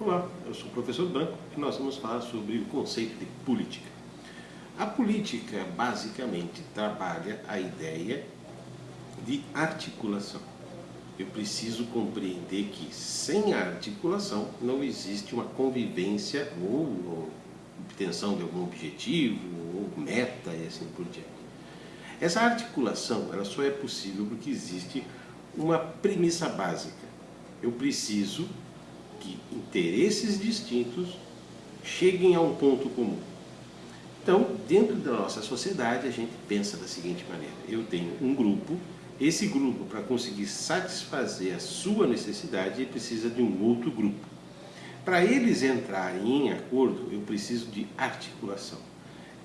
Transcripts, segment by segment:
Olá, eu sou o professor Branco e nós vamos falar sobre o conceito de política. A política basicamente trabalha a ideia de articulação. Eu preciso compreender que sem articulação não existe uma convivência ou obtenção de algum objetivo ou meta e assim por diante. Essa articulação ela só é possível porque existe uma premissa básica. Eu preciso que interesses distintos cheguem a um ponto comum. Então, dentro da nossa sociedade, a gente pensa da seguinte maneira. Eu tenho um grupo, esse grupo, para conseguir satisfazer a sua necessidade, ele precisa de um outro grupo. Para eles entrarem em acordo, eu preciso de articulação.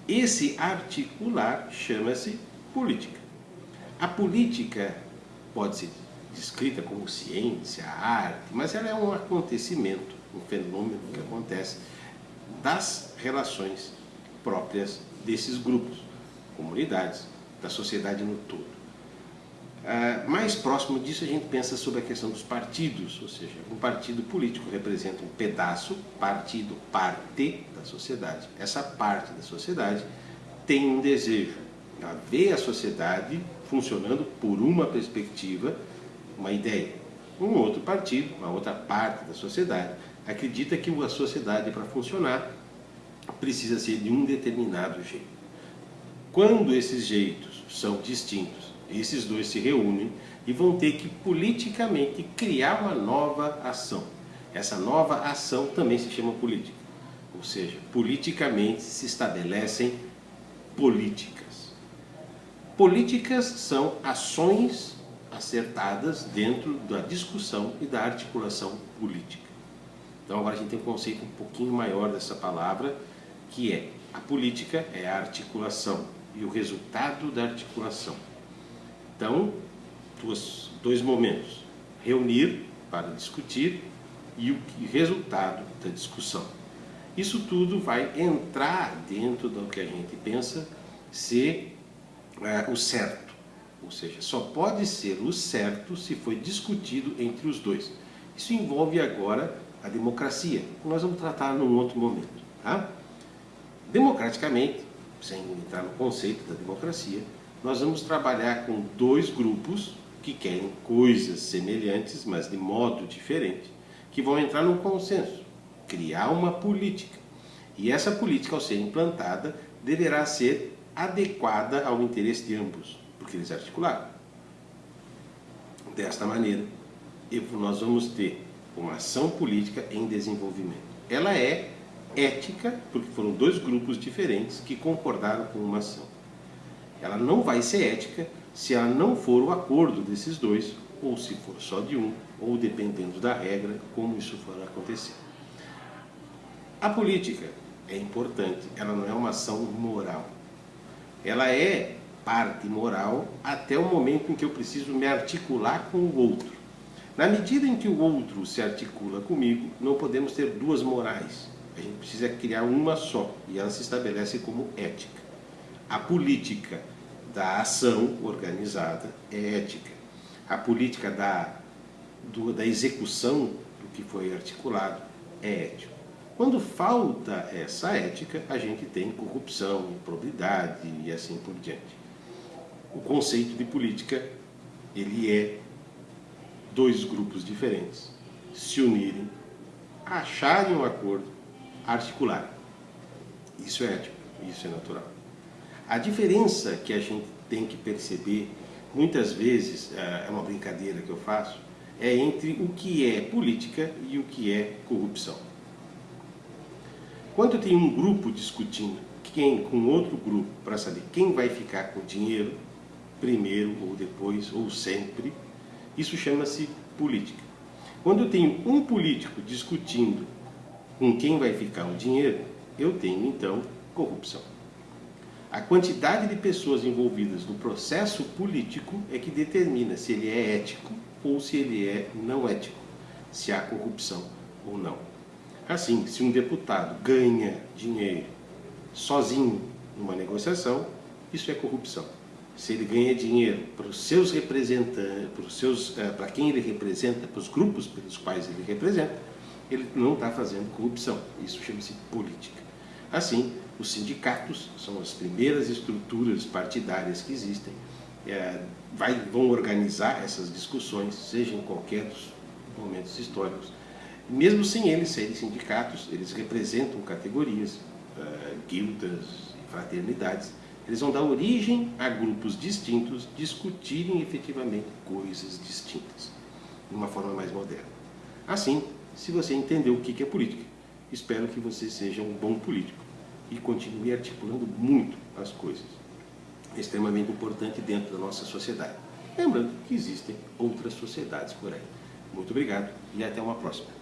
Esse articular chama-se política. A política pode ser descrita como ciência, arte, mas ela é um acontecimento, um fenômeno que acontece das relações próprias desses grupos, comunidades, da sociedade no todo. Uh, mais próximo disso a gente pensa sobre a questão dos partidos, ou seja, um partido político representa um pedaço, partido, parte da sociedade. Essa parte da sociedade tem um desejo, ela vê a sociedade funcionando por uma perspectiva uma ideia. Um outro partido, uma outra parte da sociedade, acredita que a sociedade, para funcionar, precisa ser de um determinado jeito. Quando esses jeitos são distintos, esses dois se reúnem e vão ter que politicamente criar uma nova ação. Essa nova ação também se chama política. Ou seja, politicamente se estabelecem políticas. Políticas são ações acertadas dentro da discussão e da articulação política. Então agora a gente tem um conceito um pouquinho maior dessa palavra, que é a política é a articulação e o resultado da articulação. Então, dois, dois momentos, reunir para discutir e o resultado da discussão. Isso tudo vai entrar dentro do que a gente pensa ser é, o certo ou seja, só pode ser o certo se foi discutido entre os dois. Isso envolve agora a democracia, que nós vamos tratar num outro momento. Tá? Democraticamente, sem entrar no conceito da democracia, nós vamos trabalhar com dois grupos que querem coisas semelhantes, mas de modo diferente, que vão entrar num consenso, criar uma política. E essa política, ao ser implantada, deverá ser adequada ao interesse de ambos porque eles articularam. Desta maneira, nós vamos ter uma ação política em desenvolvimento. Ela é ética, porque foram dois grupos diferentes que concordaram com uma ação. Ela não vai ser ética se ela não for o acordo desses dois, ou se for só de um, ou dependendo da regra, como isso for acontecer. A política é importante, ela não é uma ação moral. Ela é parte moral até o momento em que eu preciso me articular com o outro. Na medida em que o outro se articula comigo, não podemos ter duas morais. A gente precisa criar uma só, e ela se estabelece como ética. A política da ação organizada é ética. A política da, do, da execução do que foi articulado é ético. Quando falta essa ética, a gente tem corrupção, improbidade e assim por diante o conceito de política ele é dois grupos diferentes se unirem, acharem um acordo, articularem. Isso é ético, isso é natural. A diferença que a gente tem que perceber, muitas vezes, é, é uma brincadeira que eu faço, é entre o que é política e o que é corrupção. Quando tenho um grupo discutindo quem com outro grupo para saber quem vai ficar com o dinheiro, primeiro ou depois ou sempre. Isso chama-se política. Quando eu tenho um político discutindo com quem vai ficar o dinheiro, eu tenho então corrupção. A quantidade de pessoas envolvidas no processo político é que determina se ele é ético ou se ele é não ético, se há corrupção ou não. Assim, se um deputado ganha dinheiro sozinho numa negociação, isso é corrupção se ele ganha dinheiro para os seus representantes, para, os seus, eh, para quem ele representa, para os grupos pelos quais ele representa, ele não está fazendo corrupção. Isso chama-se política. Assim, os sindicatos são as primeiras estruturas partidárias que existem. É, vai, vão organizar essas discussões, seja em qualquer dos momentos históricos. Mesmo sem eles serem sindicatos, eles representam categorias, uh, guildas, fraternidades. Eles vão dar origem a grupos distintos discutirem efetivamente coisas distintas, de uma forma mais moderna. Assim, se você entendeu o que é política, espero que você seja um bom político e continue articulando muito as coisas. É extremamente importante dentro da nossa sociedade. Lembrando que existem outras sociedades por aí. Muito obrigado e até uma próxima.